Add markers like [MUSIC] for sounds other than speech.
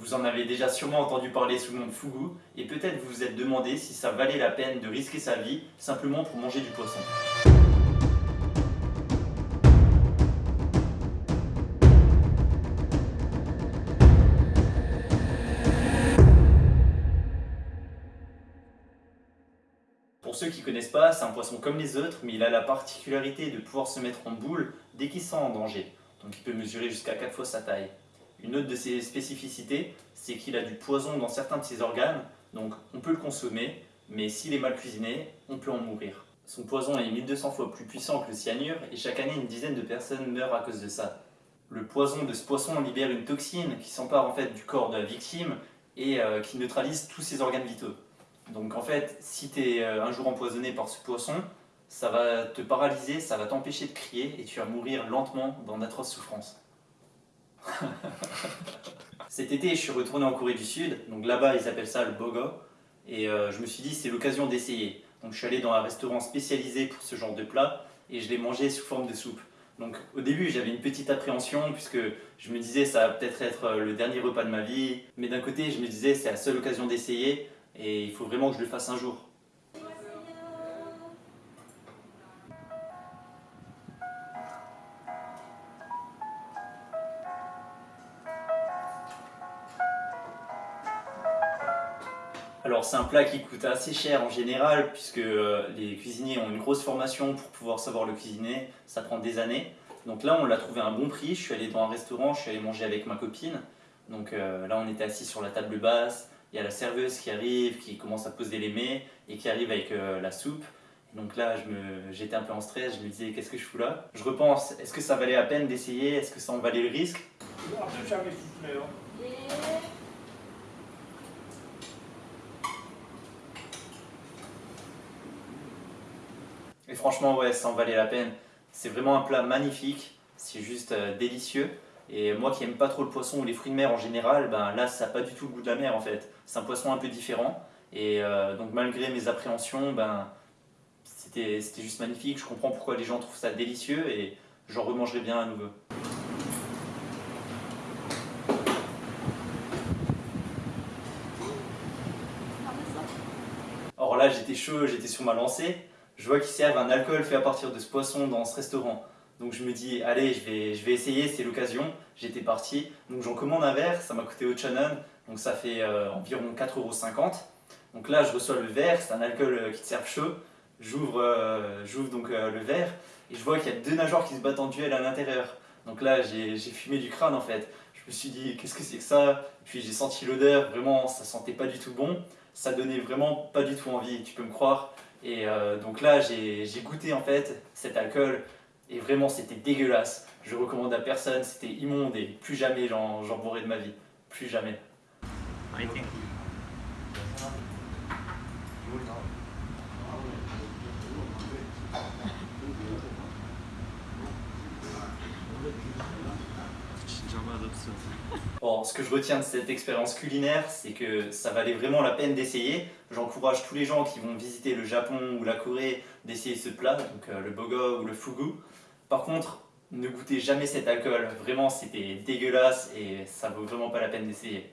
Vous en avez déjà sûrement entendu parler sous le nom de fugu, et peut-être vous vous êtes demandé si ça valait la peine de risquer sa vie simplement pour manger du poisson. Pour ceux qui ne connaissent pas, c'est un poisson comme les autres, mais il a la particularité de pouvoir se mettre en boule dès qu'il sent en danger. Donc il peut mesurer jusqu'à 4 fois sa taille. Une autre de ses spécificités, c'est qu'il a du poison dans certains de ses organes, donc on peut le consommer, mais s'il est mal cuisiné, on peut en mourir. Son poison est 1200 fois plus puissant que le cyanure, et chaque année une dizaine de personnes meurent à cause de ça. Le poison de ce poisson libère une toxine qui s'empare en fait du corps de la victime et euh, qui neutralise tous ses organes vitaux. Donc en fait, si tu es euh, un jour empoisonné par ce poisson, ça va te paralyser, ça va t'empêcher de crier et tu vas mourir lentement dans d'atroces souffrances. [LAUGHS] Cet été, je suis retourné en Corée du Sud, donc là-bas ils appellent ça le bogo, et euh, je me suis dit c'est l'occasion d'essayer. Donc je suis allé dans un restaurant spécialisé pour ce genre de plat et je l'ai mangé sous forme de soupe. Donc au début j'avais une petite appréhension puisque je me disais ça va peut-être être euh, le dernier repas de ma vie, mais d'un côté je me disais c'est la seule occasion d'essayer et il faut vraiment que je le fasse un jour. Alors c'est un plat qui coûte assez cher en général puisque euh, les cuisiniers ont une grosse formation pour pouvoir savoir le cuisiner, ça prend des années. Donc là on l'a trouvé à un bon prix, je suis allé dans un restaurant, je suis allé manger avec ma copine. Donc euh, là on était assis sur la table basse, il y a la serveuse qui arrive, qui commence à poser les mets et qui arrive avec euh, la soupe. Donc là j'étais un peu en stress, je me disais qu'est-ce que je fous là? Je repense, est-ce que ça valait la peine d'essayer? Est-ce que ça en valait le risque? Et franchement, ouais, ça en valait la peine. C'est vraiment un plat magnifique, c'est juste euh, délicieux. Et moi qui aime pas trop le poisson ou les fruits de mer en général, ben là ça n'a pas du tout le goût de la mer en fait. C'est un poisson un peu différent. Et euh, donc malgré mes appréhensions, ben, c'était juste magnifique. Je comprends pourquoi les gens trouvent ça délicieux et j'en remangerai bien à nouveau. Alors là j'étais chaud, j'étais sur ma lancée je vois qu'ils servent un alcool fait à partir de ce poisson dans ce restaurant. Donc je me dis, allez, je vais, je vais essayer, c'est l'occasion. J'étais parti, donc j'en commande un verre, ça m'a coûté au Channon, donc ça fait euh, environ 4,50€. Donc là, je reçois le verre, c'est un alcool euh, qui te sert chaud. J'ouvre euh, donc le verre et je vois qu'il y a deux nageoires qui se battent en duel à l'intérieur. Donc là, j'ai fumé du crâne en fait. Je me suis dit, qu'est-ce que c'est que ça? Puis j'ai senti l'odeur, vraiment, ça sentait pas du tout bon. Ça donnait vraiment pas du tout envie, tu peux me croire. Et euh, donc là, j'ai goûté en fait cet alcool et vraiment c'était dégueulasse. Je recommande à personne, c'était immonde et plus jamais j'en bourrai de ma vie. Plus jamais. [LAUGHS] Bon, ce que je retiens de cette expérience culinaire, c'est que ça valait vraiment la peine d'essayer. J'encourage tous les gens qui vont visiter le Japon ou la Corée d'essayer ce plat, donc euh, le bogo ou le fugu. Par contre, ne goûtez jamais cet alcool, vraiment c'était dégueulasse et ça vaut vraiment pas la peine d'essayer.